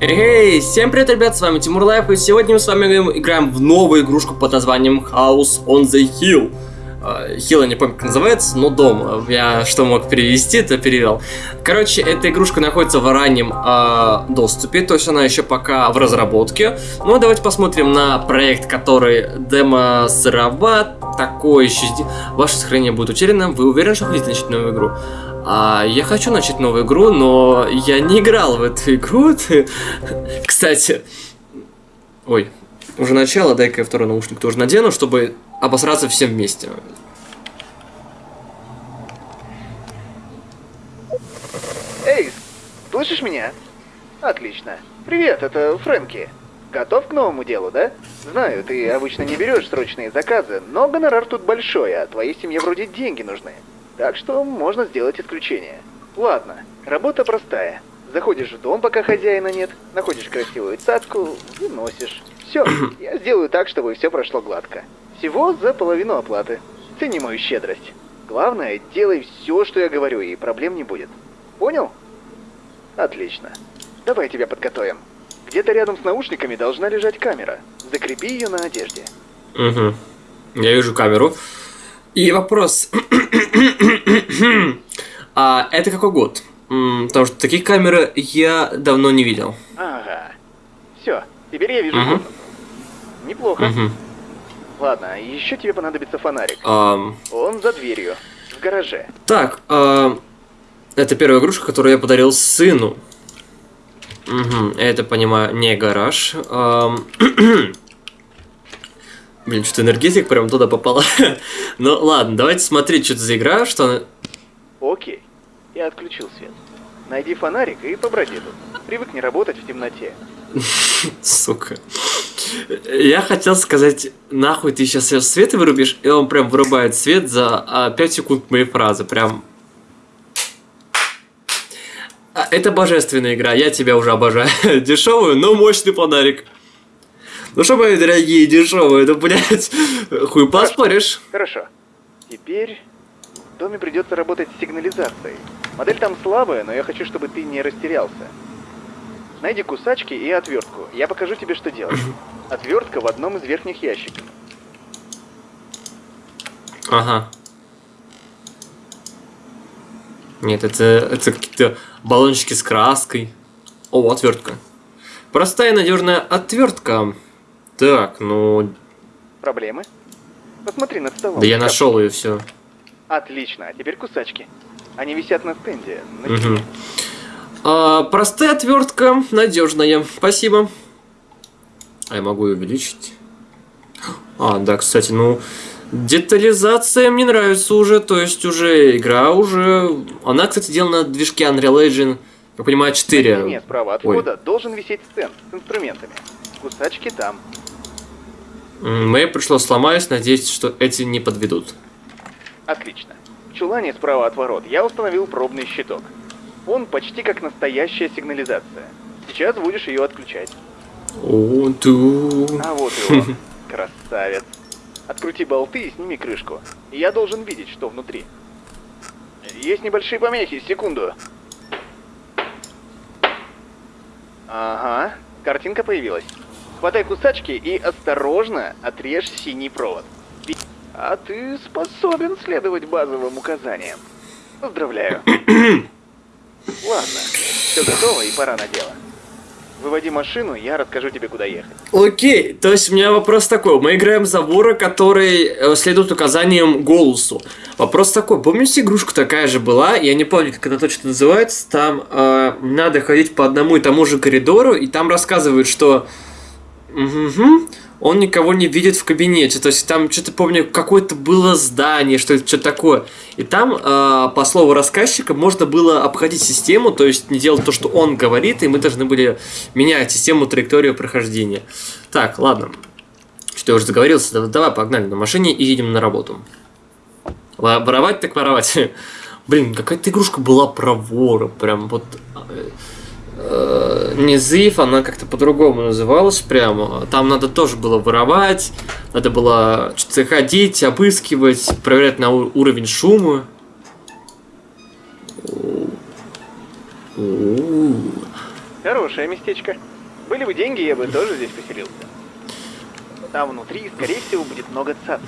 Эй, всем привет, ребят, с вами Тимур Life, и сегодня мы с вами играем в новую игрушку под названием House on the Hill. Hill, я не помню, как называется, но дом. Я что мог перевести, то перевел. Короче, эта игрушка находится в раннем э, доступе, то есть она еще пока в разработке. Ну, давайте посмотрим на проект, который демо сыроват, такой еще... Ваше сохранение будет утеряно, вы уверены, что хотите начать новую игру? А, я хочу начать новую игру, но я не играл в эту игру. Кстати, ой, уже начало, дай-ка я второй наушник тоже надену, чтобы обосраться всем вместе. Эй, слышишь меня? Отлично. Привет, это Фрэнки. Готов к новому делу, да? Знаю, ты обычно не берешь срочные заказы, но гонорар тут большой, а твоей семье вроде деньги нужны. Так что можно сделать исключение. Ладно, работа простая. Заходишь в дом, пока хозяина нет, находишь красивую цацку, выносишь. Все, я сделаю так, чтобы все прошло гладко. Всего за половину оплаты. Цени мою щедрость. Главное, делай все, что я говорю, и проблем не будет. Понял? Отлично. Давай тебя подготовим. Где-то рядом с наушниками должна лежать камера. Закрепи ее на одежде. Угу. Я вижу камеру. И вопрос. а это какой год? Потому что таких камер я давно не видел. Ага. Все, теперь я вижу угу. Неплохо. Угу. Ладно, еще тебе понадобится фонарик. Um... Он за дверью, в гараже. Так, uh... это первая игрушка, которую я подарил сыну. Угу, это, понимаю, не гараж. Um... Блин, что-то энергетик прям туда попала. ну ладно, давайте смотреть, что это за игра, что она... Окей, я отключил свет. Найди фонарик и поброди тут. Привыкни работать в темноте. Сука. Я хотел сказать, нахуй ты сейчас свет вырубишь, и он прям вырубает свет за 5 а, секунд моей фразы. Прям... А, это божественная игра, я тебя уже обожаю. Дешевую, но мощный фонарик. Ну что, мои дорогие, дешевые, да, блядь, хуй поспоришь. Хорошо. Теперь в доме придется работать с сигнализацией. Модель там слабая, но я хочу, чтобы ты не растерялся. Найди кусачки и отвертку. Я покажу тебе, что делать. Отвертка в одном из верхних ящиков. Ага. Нет, это, это какие-то баллончики с краской. О, отвертка. Простая надежная отвертка. Так, ну... Проблемы? Посмотри над столом. Да я нашел ее все. Отлично, а теперь кусачки. Они висят на стенде. На угу. а, простая отвертка, надежная. Спасибо. А я могу ее увеличить? А, да, кстати, ну... Детализация мне нравится уже, то есть уже игра уже... Она, кстати, сделана на движке Unreal Engine, я понимаю, 4. Нет, справа от входа должен висеть стенд с инструментами. Кусачки там. Мне пришлось сломаюсь, надеюсь, что эти не подведут. Отлично. В чулане справа от ворот я установил пробный щиток. Он почти как настоящая сигнализация. Сейчас будешь ее отключать. О, ту. А вот и он. Красавец. Открути болты и сними крышку. Я должен видеть, что внутри. Есть небольшие помехи, секунду. Ага, картинка появилась. Хватай кусачки и осторожно отрежь синий провод. А ты способен следовать базовым указаниям. Поздравляю. Ладно, все готово и пора на дело. Выводи машину, я расскажу тебе, куда ехать. Окей, то есть у меня вопрос такой. Мы играем за вора, который э, следует указаниям голосу. Вопрос такой. Помните, игрушка такая же была? Я не помню, как она точно называется. Там э, надо ходить по одному и тому же коридору, и там рассказывают, что Угу. Он никого не видит в кабинете. То есть там что-то помню, какое-то было здание, что это что такое. И там, э, по слову рассказчика, можно было обходить систему, то есть не делать то, что он говорит, и мы должны были менять систему траекторию прохождения. Так, ладно. Что я уже заговорился. Давай, погнали на машине и едем на работу. Воровать так воровать. Блин, какая-то игрушка была про вора. Прям вот... Э, она как-то по-другому называлась прямо. Там надо тоже было воровать, надо было что-то ходить, обыскивать, проверять на уровень шума. Хорошее местечко. Были бы деньги, я бы тоже здесь поселился. Там внутри, скорее всего, будет много цац.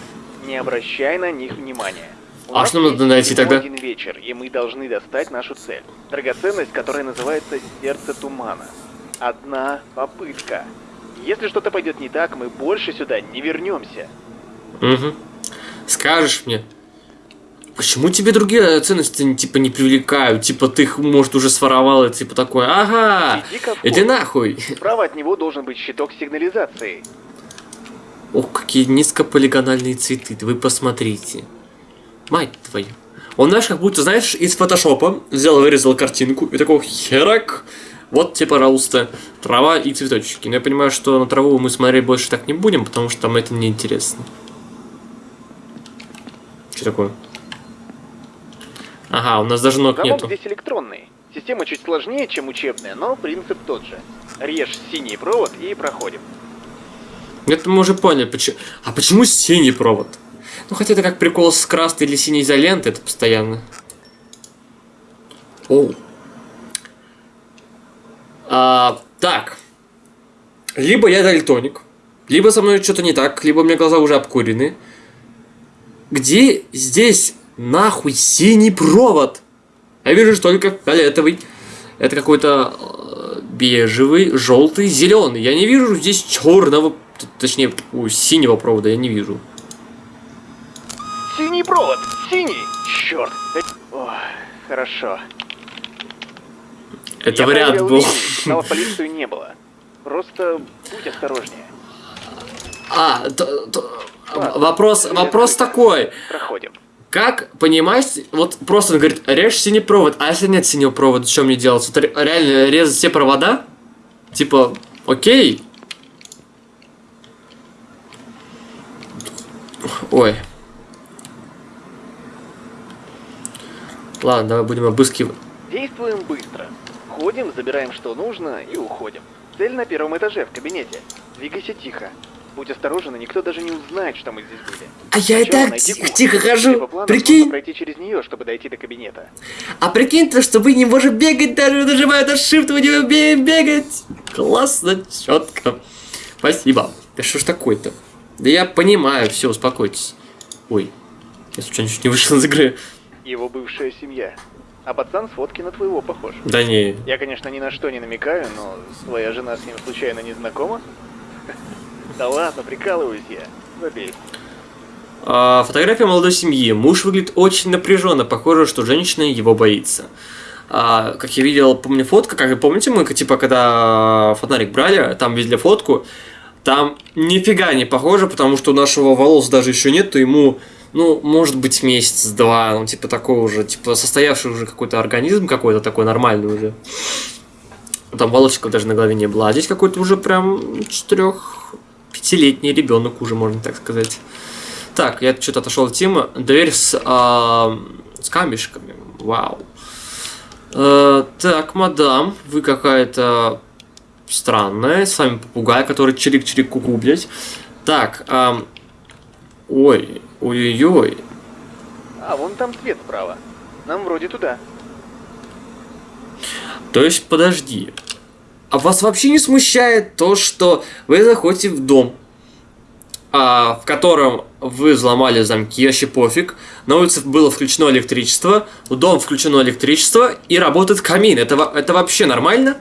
Не обращай на них внимания. У А что надо найти тогда? один вечер, и мы должны достать нашу цель. Драгоценность, которая называется Сердце Тумана. Одна попытка. Если что-то пойдет не так, мы больше сюда не вернемся. Угу. Скажешь мне, почему тебе другие ценности типа не привлекают? Типа ты их, может, уже своровал, и типа такой, ага, Иди нахуй. Справа от него должен быть щиток сигнализации. Ох, какие низкополигональные цветы, вы посмотрите. Мать твою. Он, знаешь, как будто, знаешь, из фотошопа взял, вырезал картинку и такой херак. Вот тебе, пожалуйста, трава и цветочки. Но я понимаю, что на траву мы смотреть больше так не будем, потому что там это неинтересно. Что такое? Ага, у нас даже ног Замок нету. здесь электронный. Система чуть сложнее, чем учебная, но принцип тот же. Режь синий провод и проходим. Это мы уже поняли, почему. А почему синий провод? Ну хотя это как прикол с красной или синей изолентой, это постоянно. Оу. А, так. Либо я дальтоник, либо со мной что-то не так, либо у меня глаза уже обкурены. Где здесь нахуй синий провод? Я вижу только фиолетовый. Это какой-то э, бежевый, желтый, зеленый. Я не вижу здесь черного, точнее, синего провода я не вижу. Синий провод! Синий! Черт! Ой, хорошо. Это Я вариант был. в полицию не было. Просто будь осторожнее. А, т- т- Ладно, вопрос, вопрос такой. Проходим. Как понимать, вот просто он говорит, режь синий провод, а если нет синего провода, что мне делать? Вот ре- реально резать все провода? Типа, окей. Ой. Ладно, давай будем обыскивать. Действуем быстро. Ходим, забираем что нужно и уходим. Цель на первом этаже, в кабинете. Двигайся тихо. Будь осторожен, и никто даже не узнает, что мы здесь были. А я и так тихо, тихо хожу. Прикинь. пройти через нее, чтобы дойти до кабинета. А прикинь то, что вы не можете бегать, даже нажимая на shift, вы не умеете бегать. Классно, четко. Спасибо. Да что ж такое-то? Да я понимаю, все, успокойтесь. Ой, я случайно чуть не вышел из игры. Его бывшая семья. А пацан с фотки на твоего похож. Да не, Я, конечно, ни на что не намекаю, но твоя жена с ним случайно не знакома? Да ладно, прикалываюсь я. Забей. А, фотография молодой семьи. Муж выглядит очень напряженно. Похоже, что женщина его боится. А, как я видел, помню фотка, как вы помните, мы типа когда фонарик брали, там видели фотку, там нифига не похоже, потому что у нашего волос даже еще нет, то ему, ну, может быть, месяц-два, ну, типа такой уже, типа состоявший уже какой-то организм какой-то такой нормальный уже. Там волосиков даже на голове не было, а здесь какой-то уже прям четырех-пятилетний ребенок уже, можно так сказать. Так, я что-то отошел от темы. Дверь с, а, с камешками. Вау. Э, так, мадам, вы какая-то странная. С вами попугай, который чирик-чирик куку, блядь. Так, ам, ой, ой-ой-ой. А, вон там свет справа. Нам вроде туда. То есть, подожди. А вас вообще не смущает то, что вы заходите в дом, а, в котором вы взломали замки, вообще пофиг. На улице было включено электричество, в дом включено электричество и работает камин. Это, это вообще нормально?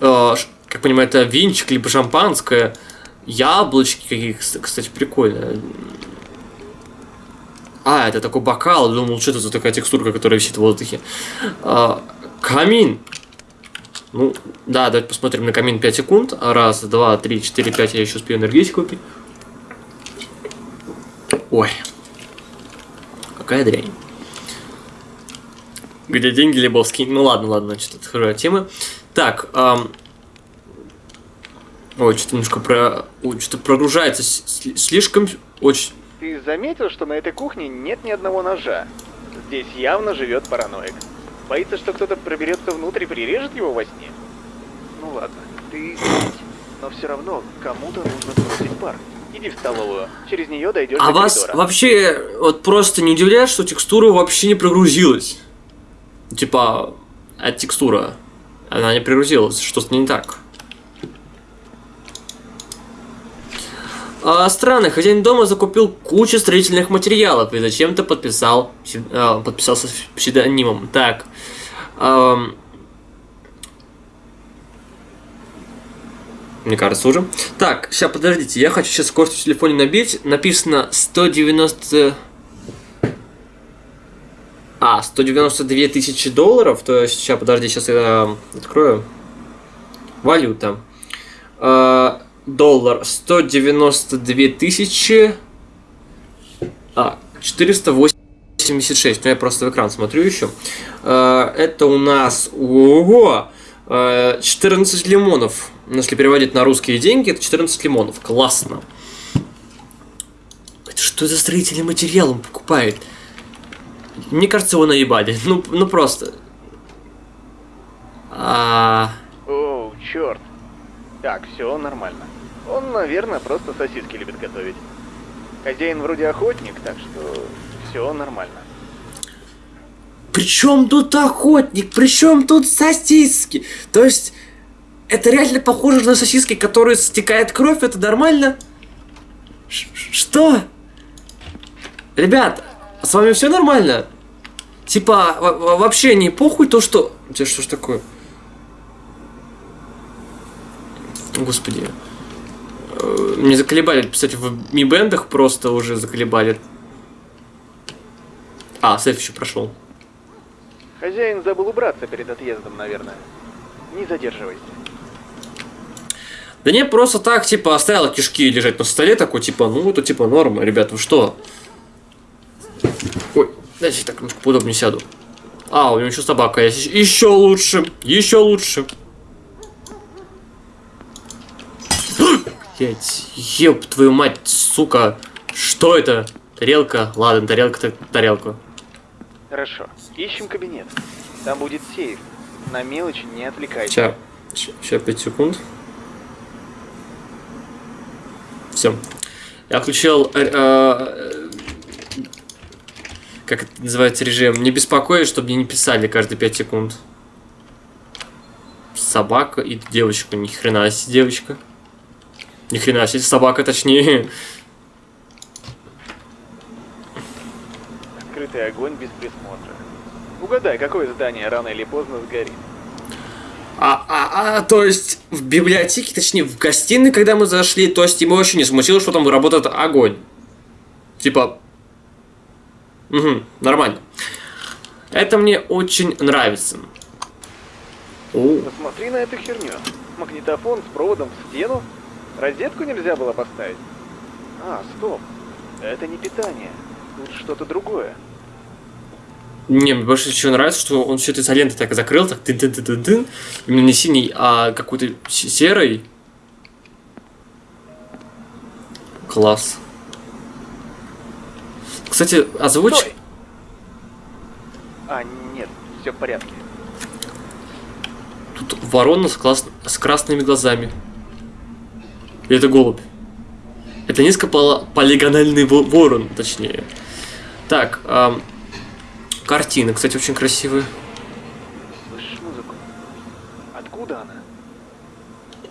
А, ш- как понимаю, это винчик, либо шампанское, яблочки какие, кс- кстати, прикольно. А, это такой бокал, думал, что это за такая текстурка, которая висит в воздухе. А, камин. Ну, да, давайте посмотрим на камин 5 секунд. Раз, два, три, четыре, пять. Я еще успею энергетику купить. Ой. Какая дрянь. Где деньги, Лебовский? Ну ладно, ладно, значит, отхожу от темы. Так, ам, Ой, что-то немножко про... Ой, что-то прогружается слишком... Очень... Ты заметил, что на этой кухне нет ни одного ножа? Здесь явно живет параноик. Боится, что кто-то проберется внутрь и прирежет его во сне? Ну ладно, ты но все равно кому-то нужно сбросить пар. Иди в столовую, через нее дойдешь А до вас коридора. вообще вот просто не удивляет, что текстура вообще не прогрузилась? Типа, от текстура. Она не пригрузилась, что-то не так. А, странно, хозяин дома закупил кучу строительных материалов и зачем-то подписал, а, подписался псевдонимом. Так. ам, мне кажется уже. Так, сейчас подождите, я хочу сейчас скорость в телефоне набить. Написано 190... А, 192 тысячи долларов, то есть, сейчас, подожди, сейчас я открою. Валюта. А, доллар 192 тысячи... А, 486, ну я просто в экран смотрю еще. А, это у нас... Ого! А, 14 лимонов. Ну, Если переводить на русские деньги, это 14 лимонов. Классно. Это что за строительный материал он покупает? Мне кажется, его наебали. Ну, ну просто. А, Оу, черт. Так, все нормально. Он, наверное, просто сосиски любит готовить. Хозяин вроде охотник, так что все нормально. Причем тут охотник? Причем тут сосиски? То есть, это реально похоже на сосиски, которые стекает кровь, это нормально? Ш- Что? Ребят, с вами все нормально? Типа, во- во- вообще не похуй то, что... У тебя что ж такое? Господи. Мне заколебали писать в ми-бендах, просто уже заколебали. А, сейф еще прошел. Хозяин забыл убраться перед отъездом, наверное. Не задерживайся. Да не, просто так, типа, оставила кишки лежать на столе, такой, типа, ну, это, типа, норма, ребят, вы что? Ой, дайте так немножко поудобнее сяду. А, у него еще собака есть. Еще лучше, еще лучше. Блять, еб твою мать, сука. Что это? Тарелка? Ладно, тарелка так тарелка. Хорошо. Ищем кабинет. Там будет сейф. На мелочи не отвлекайся. Сейчас, сейчас 5 секунд. Все. Я включил, э, э, как это называется режим, не беспокоить, чтобы мне не писали каждые 5 секунд. Собака и девочка, ни хрена себе девочка. Ни хрена себе собака, точнее. Открытый огонь без присмотра. Угадай, какое здание рано или поздно сгорит. А, а, а, то есть в библиотеке, точнее в гостиной, когда мы зашли, то есть ему вообще не смутило, что там работает огонь. Типа, угу, нормально. Это мне очень нравится. О, Посмотри на эту херню. Магнитофон с проводом в стену? Розетку нельзя было поставить? А, стоп. Это не питание. Тут что-то другое. не, мне больше всего нравится, что он все это изолентой так закрыл, так тын тын тын тын тын Именно не синий, а какой-то серый. Класс. Кстати, озвучь... Стой! А, нет, все в порядке. Тут ворона с, класс- с красными глазами. И это голубь. Это низкополигональный во- ворон, точнее. Так, ам, картины, кстати, очень красивые. Слышишь музыку? Откуда она?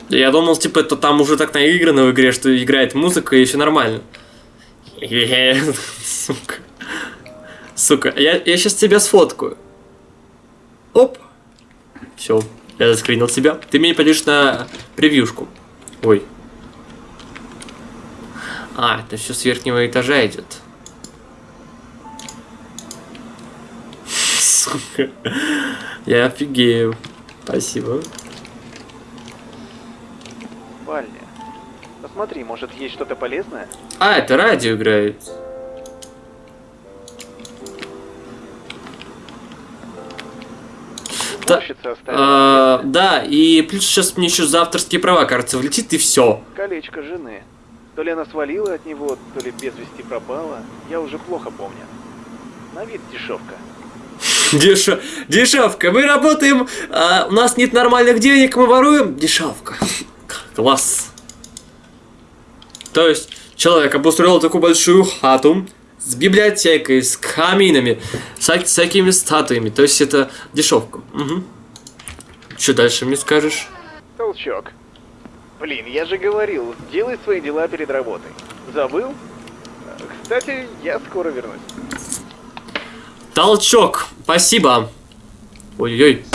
Я думал, типа, это там уже так наиграно в игре, что играет музыка и все нормально. Сука. Сука, я, я сейчас тебя сфоткаю. Оп. Все, я заскринил тебя. Ты меня пойдешь на превьюшку. Ой. А, это все с верхнего этажа идет. Сука. Я офигею. Спасибо. Спальня. Посмотри, может есть что-то полезное? А, это радио играет. Да, а, да, и плюс сейчас мне еще за авторские права, кажется, влетит и все. колечко жены. То ли она свалила от него, то ли без вести пропала. Я уже плохо помню. На вид дешевка. Деш... Дешевка, мы работаем, а, у нас нет нормальных денег, мы воруем. Дешевка. Класс. То есть, человек обустроил такую большую хату с библиотекой, с каминами, с всякими статуями. То есть, это дешевка. Мгм. Что дальше мне скажешь? Толчок. Блин, я же говорил, делай свои дела перед работой. Забыл? Кстати, я скоро вернусь. Толчок. Спасибо. Ой-ой-ой.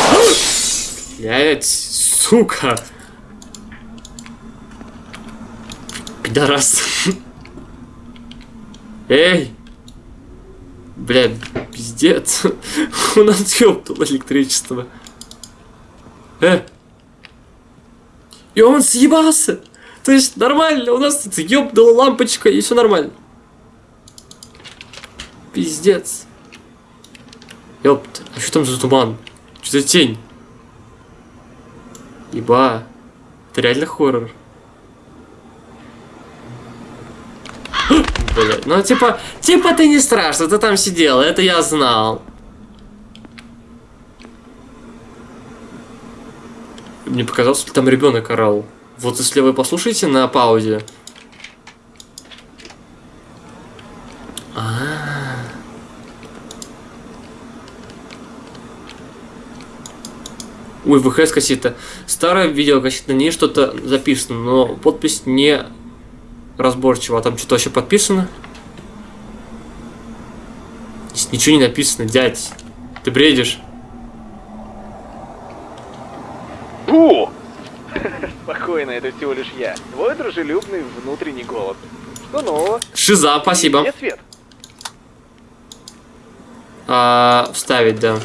Блять, сука. Пидорас. Эй. Блядь, пиздец. У нас ёптало электричество. Э. И он съебался. То есть нормально, у нас тут ёбнула лампочка и все нормально. Пиздец. Ёпт, а что там за туман? Что за тень? Еба. Это реально хоррор. Блять, ну типа, типа ты не страшно, ты там сидел, это я знал. Мне показалось, что там ребенок орал. Вот если вы послушаете на паузе. А, -а, -а. Ой, ВХС кассета. Старое видео кассета, на ней что-то записано, но подпись не разборчиво. А там что-то вообще подписано? Здесь ничего не написано, дядь. Ты бредишь? Спокойно, это всего лишь я. Твой дружелюбный внутренний голос. Что нового? Шиза, спасибо. Где свет? А, вставить, да.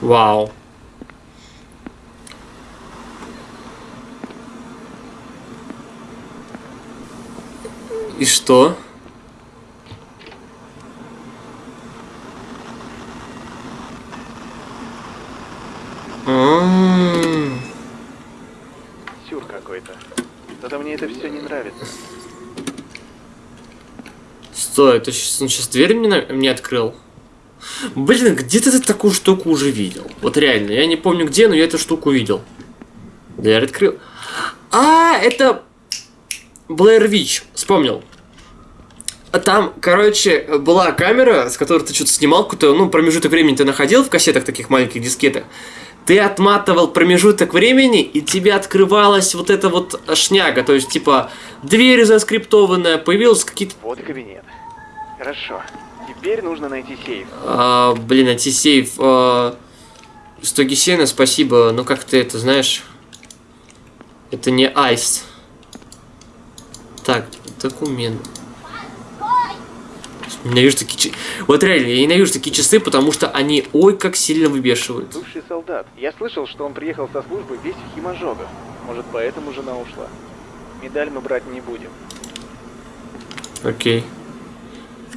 Вау. И что? Сюр какой-то. Что-то мне это все не нравится. Стой, это сейчас, он сейчас дверь мне, на- мне открыл? Блин, где-то ты такую штуку уже видел. Вот реально, я не помню где, но я эту штуку видел. Дверь открыл. А, это Блэр Вич, вспомнил. А Там, короче, была камера, с которой ты что-то снимал, какой-то, ну, промежуток времени ты находил в кассетах таких маленьких дискетах. Ты отматывал промежуток времени, и тебе открывалась вот эта вот шняга. То есть, типа, дверь заскриптованная, появилась какие-то Вот и кабинет. Хорошо. Теперь нужно найти сейф. А, блин, антисейф. А, стоги сена, спасибо. Ну как ты это знаешь? Это не айс. Так, документ. Ненавижу такие часы. Вот реально, я ненавижу такие часы, потому что они ой как сильно выбешивают. Бывший солдат. Я слышал, что он приехал со службы весь в химожогах. Может, поэтому жена ушла. Медаль мы брать не будем. Окей.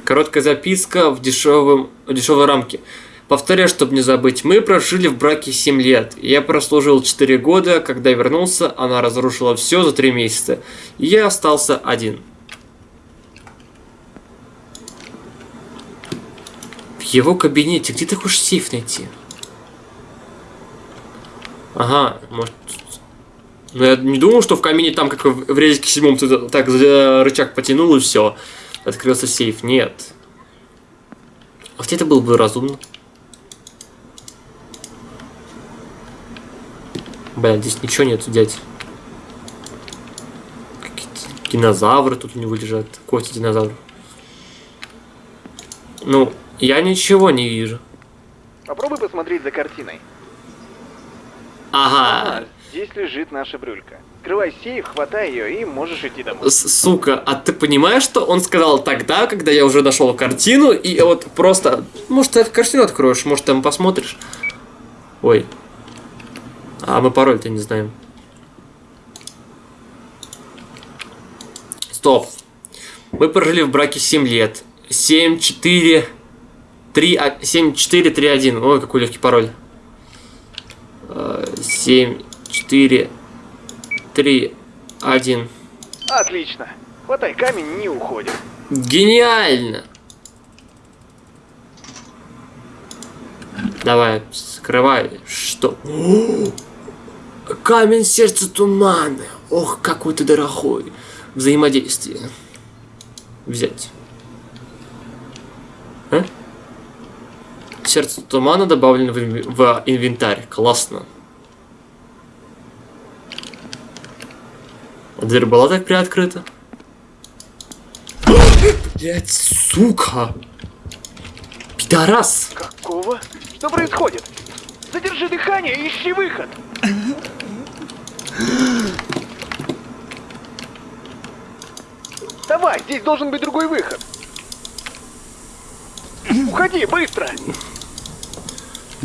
Короткая записка в дешевом, в дешевой рамке. Повторяю, чтобы не забыть, мы прожили в браке 7 лет. Я прослужил 4 года, когда вернулся, она разрушила все за 3 месяца. И я остался один. Его кабинете, где ты хочешь сейф найти? Ага, может... Ну, я не думал, что в камине там, как в резике седьмом, ты так за рычаг потянул и все. Открылся сейф. Нет. А вот это было бы разумно. Блин, здесь ничего нет, дядь. Какие-то динозавры тут у него лежат. Кости динозавров. Ну, я ничего не вижу. Попробуй посмотреть за картиной. Ага. здесь лежит наша брюлька. Открывай сейф, хватай ее и можешь идти домой. С- Сука, а ты понимаешь, что он сказал тогда, когда я уже нашел картину, и вот просто... Может, ты картину откроешь, может, там посмотришь. Ой. А мы пароль-то не знаем. Стоп. Мы прожили в браке 7 лет. 7, 4, 3, 7, 4, 3, 1. Ой, какой легкий пароль. Э, 7, 4, 3, 1. Отлично. Хватай камень, не уходим. Гениально! Давай, скрывай. Что? О! Камень сердца тумана. Ох, какой ты дорогой. Взаимодействие. взять? А? Сердце тумана добавлено в, в инвентарь. Классно. А дверь была так приоткрыта? Блять, сука! Пидорас! Какого? Что происходит? Задержи дыхание и ищи выход. Давай, здесь должен быть другой выход. Уходи, быстро!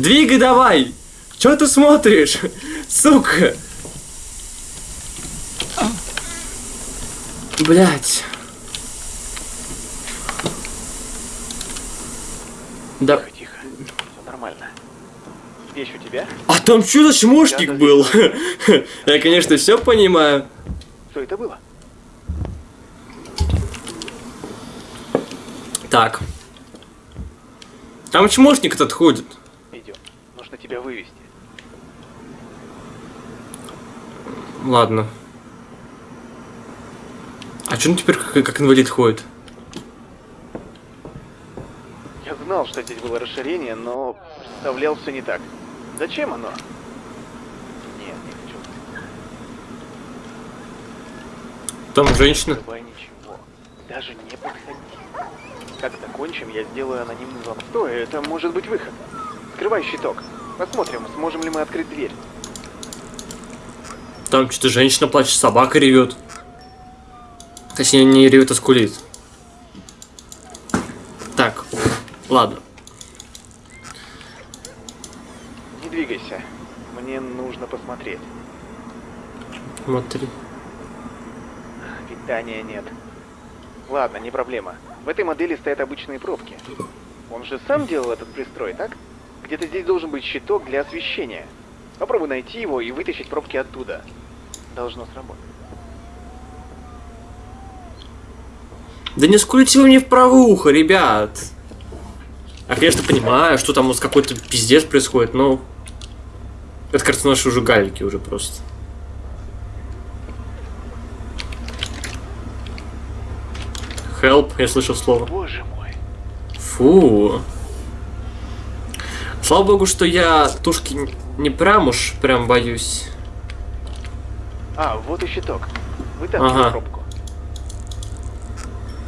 Двигай давай! Чё ты смотришь? Сука! Блять. Да. Тихо, тихо. Все нормально. Вещь у тебя? А там что за чмошник Я был? Я, конечно, все понимаю. Что это было? Так. Там чмошник этот ходит. Тебя вывести. Ладно. А что он теперь как, как инвалид ходит? Я знал, что здесь было расширение, но представлял все не так. Зачем оно? Нет, не хочу. Там женщина. Давай ничего. Даже не подходи. Как закончим, я сделаю анонимный звонок. Стой, это может быть выход. Открывай щиток. Посмотрим, сможем ли мы открыть дверь. Там что-то женщина плачет, собака ревет. Точнее, не ревет, а скулит. Так, ладно. Не двигайся. Мне нужно посмотреть. Смотри. Питания нет. Ладно, не проблема. В этой модели стоят обычные пробки. Он же сам делал этот пристрой, так? Где-то здесь должен быть щиток для освещения. Попробуй найти его и вытащить пробки оттуда. Должно сработать. Да не скулите вы мне в правое ухо, ребят. Я, конечно, понимаю, что там у нас какой-то пиздец происходит, но... Это, кажется, наши уже галики уже просто. Help, я слышал слово. Боже мой. Фу. Слава богу, что я тушки не прям уж прям боюсь. А, вот и щиток. Вытаскивай Ага. пробку.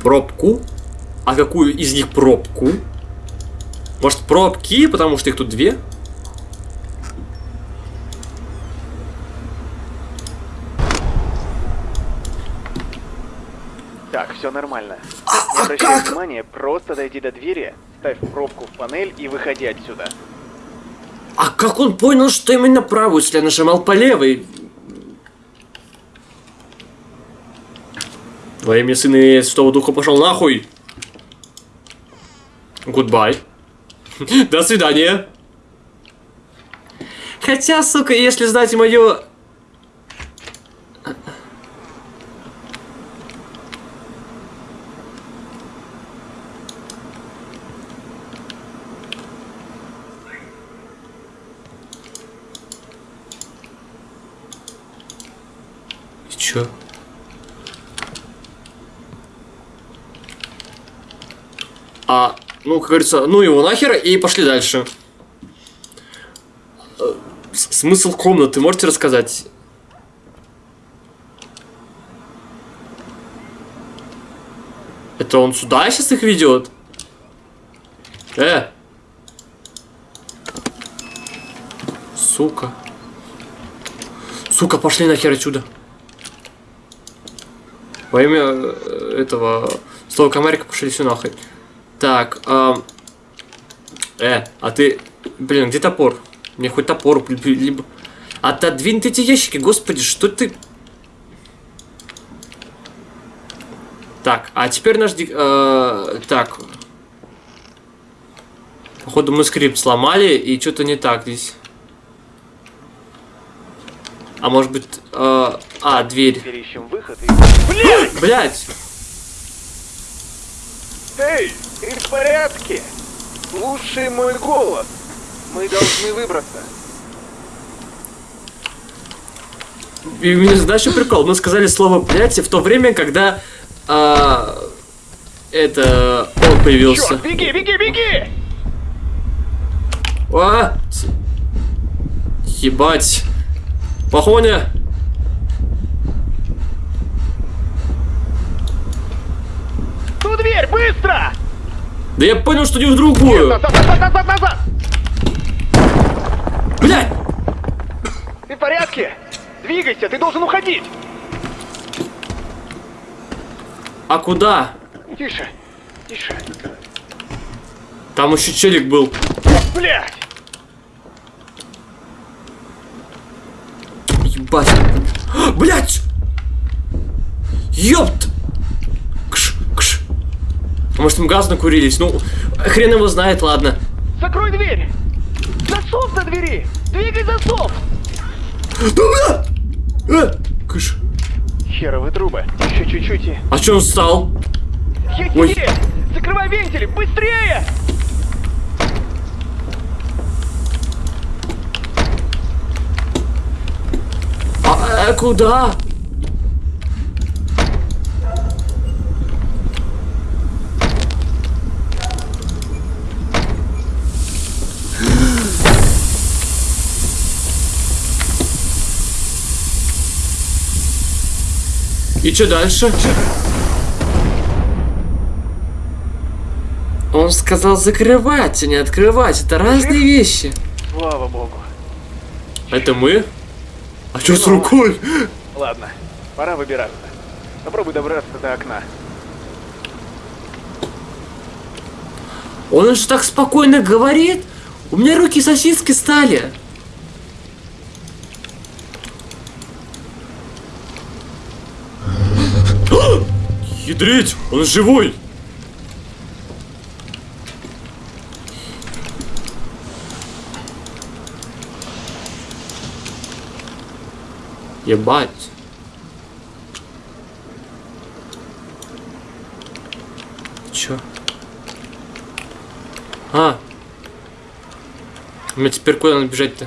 Пробку? А какую из них пробку? Может пробки, потому что их тут две? Так, все нормально. А- Не а обращай как? внимания, просто дойди до двери, ставь пробку в панель и выходи отсюда. А как он понял, что именно правую, если я нажимал по левой? Во имя Сына и Святого Духа пошел нахуй. Goodbye. До свидания. Хотя, сука, если знать мое... Чё? А, ну, как говорится, ну его нахер, и пошли дальше. Э, Смысл комнаты можете рассказать? Это он сюда сейчас их ведет? Э! Сука. Сука, пошли нахер отсюда. Во имя э, этого слова комарика пошли все нахуй. Так, ам, э, а ты, блин, где топор? Мне хоть топор, ли- ли- либо... Отодвинь ты эти ящики, господи, что ты... Так, а теперь наш... э, так. Походу мы скрипт сломали, и что-то не так здесь. А может быть... э, а, дверь. Теперь ищем выход и... Блядь! Блять! Эй, ты в порядке? Слушай мой голос. Мы должны выбраться. И у меня задача прикол. Мы сказали слово блять в то время, когда а, это он появился. Черт, беги, беги, беги! А! Ебать. Похоня. Ту дверь, быстро! Да я понял, что не в другую. Назад, назад, назад, назад! Блядь! Ты в порядке? Двигайся, ты должен уходить! А куда? Тише, тише. Там еще челик был. Блять! Ебать. Блять! Ёпт! А может, мы газ накурились? Ну, хрен его знает, ладно. Закрой дверь! Засов на двери! Двигай засов! Да, бля! Э, кш. Херовы трубы. Еще чуть-чуть и... А чё он встал? Есть Ой. Закрывай вентили! Быстрее! А, э, куда? И что дальше? Он сказал закрывать, а не открывать. Это разные вещи. Слава богу. Это мы? А что с рукой? Ладно, пора выбираться. Попробуй добраться до окна. Он же так спокойно говорит. У меня руки сосиски стали. Ядрить, он живой. Ебать. Чё? А. Мне теперь куда надо бежать-то?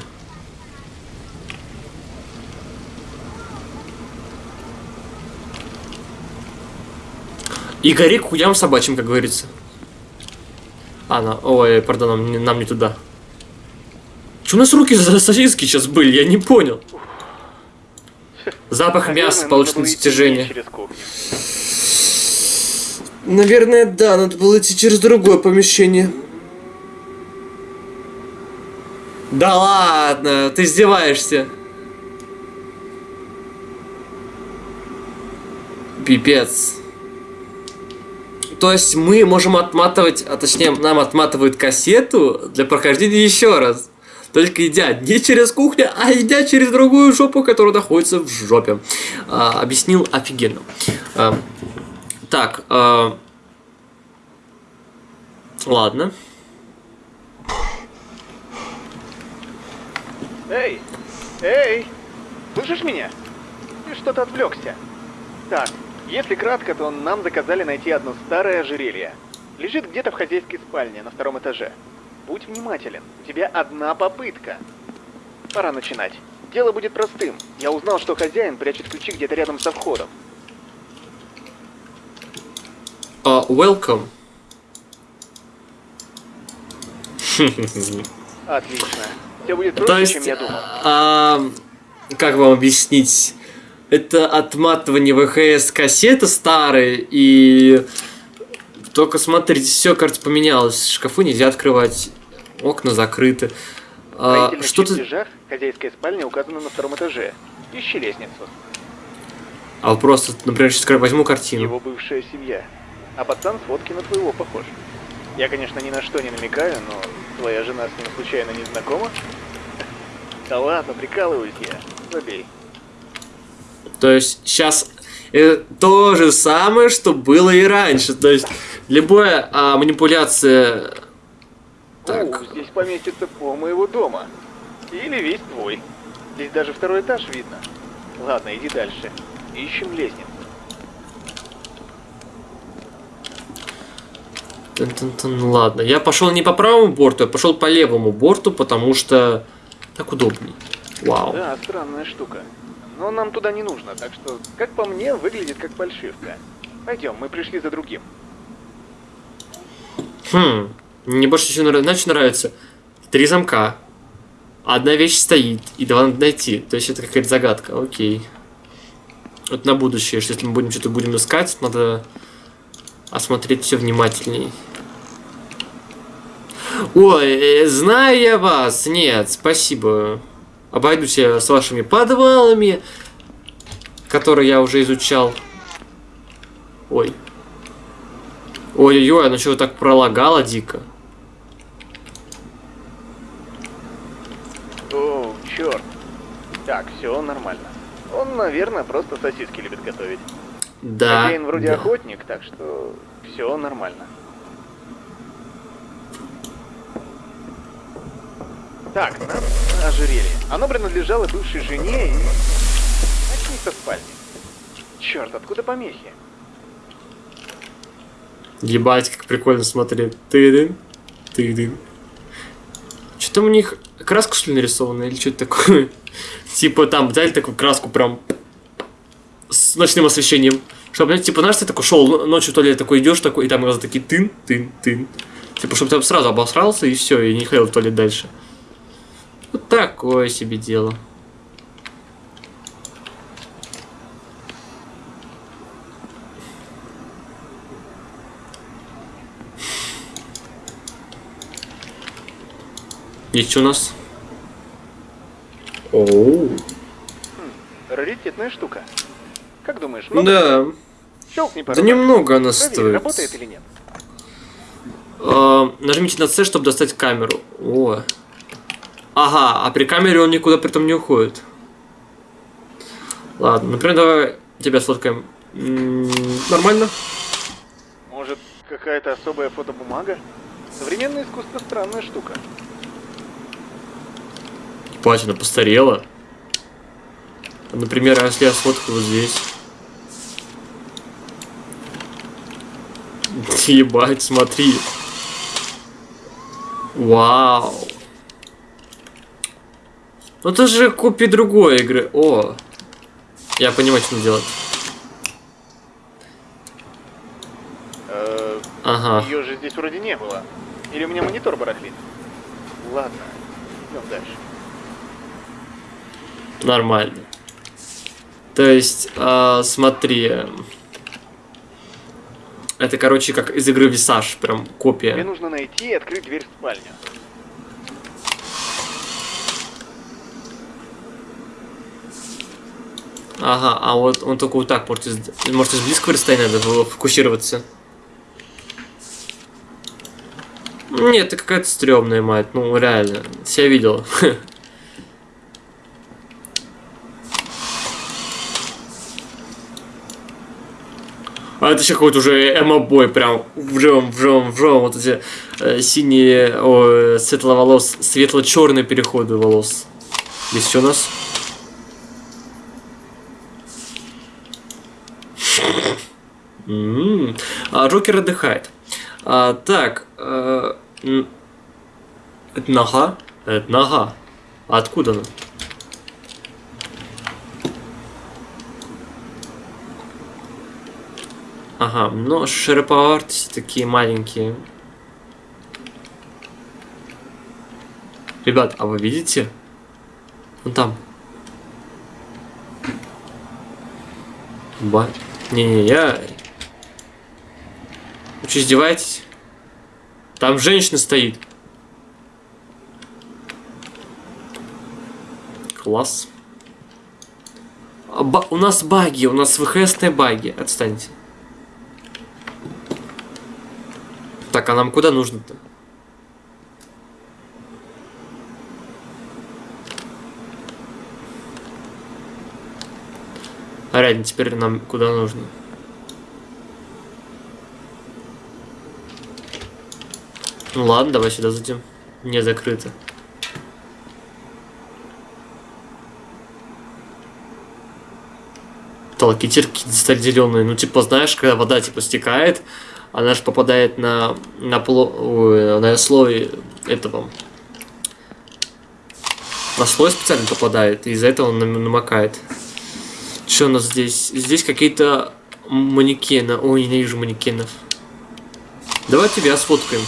И гори к хуям собачьим, как говорится. А, на... Ой, пардон, нам не, нам не туда. Че у нас руки за сосиски сейчас были? Я не понял. Запах мяса, Наверное, идти достижение. Наверное, да, надо было идти через другое помещение. Да ладно, ты издеваешься. Пипец. То есть мы можем отматывать, а точнее нам отматывают кассету для прохождения еще раз. Только идя не через кухню, а идя через другую жопу, которая находится в жопе. А, объяснил офигенно. А, так, а, ладно. Эй! Эй! Слышишь меня? Ты что-то отвлекся. Так, если кратко, то нам заказали найти одно старое ожерелье. Лежит где-то в хозяйской спальне на втором этаже. Будь внимателен, у тебя одна попытка. Пора начинать. Дело будет простым. Я узнал, что хозяин прячет ключи где-то рядом со входом. А, welcome. Отлично. Все будет То проще, есть, чем я думал. а, как вам объяснить? Это отматывание ВХС кассеты старые и только смотрите, все, кажется, поменялось. Шкафы нельзя открывать, окна закрыты. А, строительных что ты... чертежах хозяйская спальня указана на втором этаже. Ищи лестницу. А вот просто, например, сейчас возьму картину. Его бывшая семья. А пацан с фотки на твоего похож. Я, конечно, ни на что не намекаю, но твоя жена с ним случайно не знакома? Да ладно, прикалываюсь я. Забей. То есть сейчас то же самое, что было и раньше. То есть любая а, манипуляция... Так. О, здесь поместится пол моего дома. Или весь твой. Здесь даже второй этаж видно. Ладно, иди дальше. Ищем лестницу. Тын-тын-тын, Ладно, я пошел не по правому борту, я пошел по левому борту, потому что так удобней. Вау. Да, странная штука. Но нам туда не нужно, так что, как по мне, выглядит как фальшивка. Пойдем, мы пришли за другим. Хм, мне больше знаешь, что нравится. Три замка. Одна вещь стоит, и два надо найти. То есть это какая-то загадка. Окей. Вот на будущее, что если мы будем что-то будем искать, надо осмотреть все внимательней. Ой, э, знаю я вас. Нет, спасибо. Обойдусь я с вашими подвалами, которые я уже изучал. Ой. Ой-ой-ой, оно что так пролагало дико. О, черт. Так, все нормально. Он, наверное, просто сосиски любит готовить. Да. Хозяин вроде да. охотник, так что все нормально. Так, нам ожерелье. Оно принадлежало бывшей жене и... Начни со спальни. Черт, откуда помехи? Ебать, как прикольно смотреть. Ты-дын, ты-дын. Что там у них краска что ли нарисована или что-то такое? Типа там взяли такую краску прям с ночным освещением. Чтобы, типа, знаешь, ты такой шел ночью в туалет, такой идешь такой, и там глаза такие тын, тын, тын. Типа, чтобы ты сразу обосрался и все, и не ходил в туалет дальше. Вот такое себе дело. И что у нас? Оу. Раритетная штука. Как думаешь, много? Да. Щелкни пару Да немного она Проверь, стоит. работает или нет. А, нажмите на C, чтобы достать камеру. О. Ага, а при камере он никуда при этом не уходит. Ладно, например, давай тебя сфоткаем. М, Нормально? Может, какая-то особая фотобумага? Современное искусство странная штука. Ебать, она постарела. Например, а если я сфоткаю вот здесь. Ебать, смотри. Вау. Ну это же копия другой игры. О. Я понимаю, что надо делать. Э, Ага. Ее же здесь вроде не было. Или у меня монитор барахлит? Ладно, идем дальше. Нормально. То есть, а, смотри. Это, короче, как из игры Висаж, прям копия. нужно найти и открыть дверь в спальню. Ага, а вот он только вот так может из, может из близкого расстояния надо было фокусироваться. Нет, это какая-то стрёмная мать, ну реально, себя видел. А это еще какой-то уже эмо-бой, прям вжем, вжем, вжем, вот эти э, синие, о, светловолос, светло-черные переходы волос. Здесь что у нас? М, А, Джокер отдыхает. А, так, э, это нога? Это нога. Откуда она? Ага, но широповертости такие маленькие. Ребят, а вы видите? Вон там. Ба... Не-не, я... Что, издеваетесь? Там женщина стоит. Класс. А ба- У нас баги, у нас ВХСные баги. Отстаньте. Так, а нам куда нужно-то? А реально, теперь нам куда нужно? Ну ладно, давай сюда зайдем. Не закрыто. Толкительки стали зеленые. Ну, типа, знаешь, когда вода типа стекает, она же попадает на, на, пло, на слой этого. На слой специально попадает, и из-за этого он нам- намокает. Что у нас здесь? Здесь какие-то манекены. Ой, ненавижу манекенов. Давай тебя сфоткаем.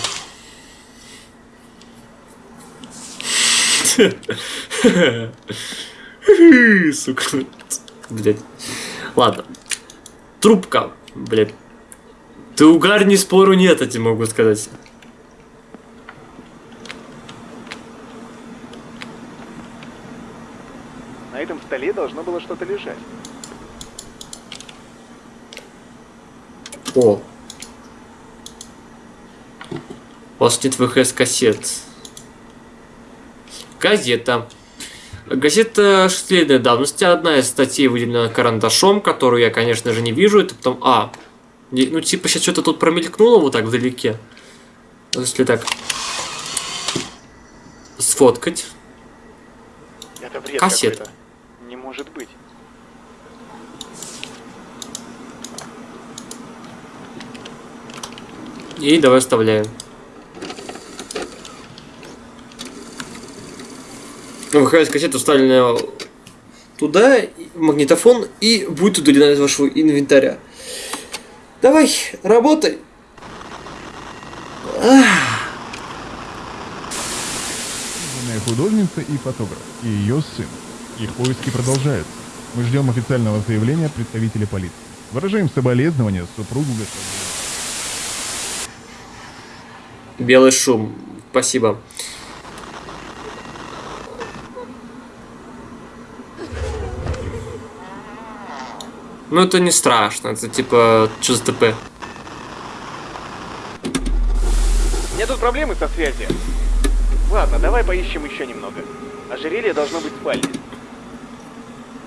Сука. Блять. Ладно. Трубка. Блять. Ты угар, ни спору нет, я тебе могу сказать. На этом столе должно было что-то лежать. О. У вас нет ВХС-кассет. Газета. Газета шестилетней давности. Одна из статей выделена карандашом, которую я, конечно же, не вижу. Это потом... А. Ну, типа, сейчас что-то тут промелькнуло вот так вдалеке. Если так... Сфоткать. Это бред Кассета. Не может быть. И давай вставляем. ВХС кассета вставлена туда, магнитофон, и будет удалена из вашего инвентаря. Давай, работай. Художница и фотограф, и ее сын. Их поиски продолжаются. Мы ждем официального заявления представителя полиции. Выражаем соболезнования супругу господина. Белый шум. Спасибо. Ну это не страшно, это типа что за ТП? У меня тут проблемы со связью. Ладно, давай поищем еще немного. Ожерелье должно быть в спальне.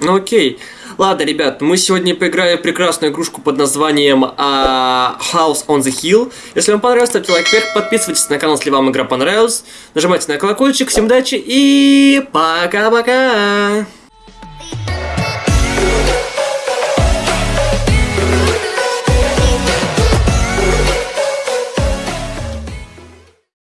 Ну окей. Ладно, ребят, мы сегодня поиграли в прекрасную игрушку под названием а, House on the Hill. Если вам понравилось, ставьте лайк вверх, подписывайтесь на канал, если вам игра понравилась. Нажимайте на колокольчик. Всем удачи и пока-пока!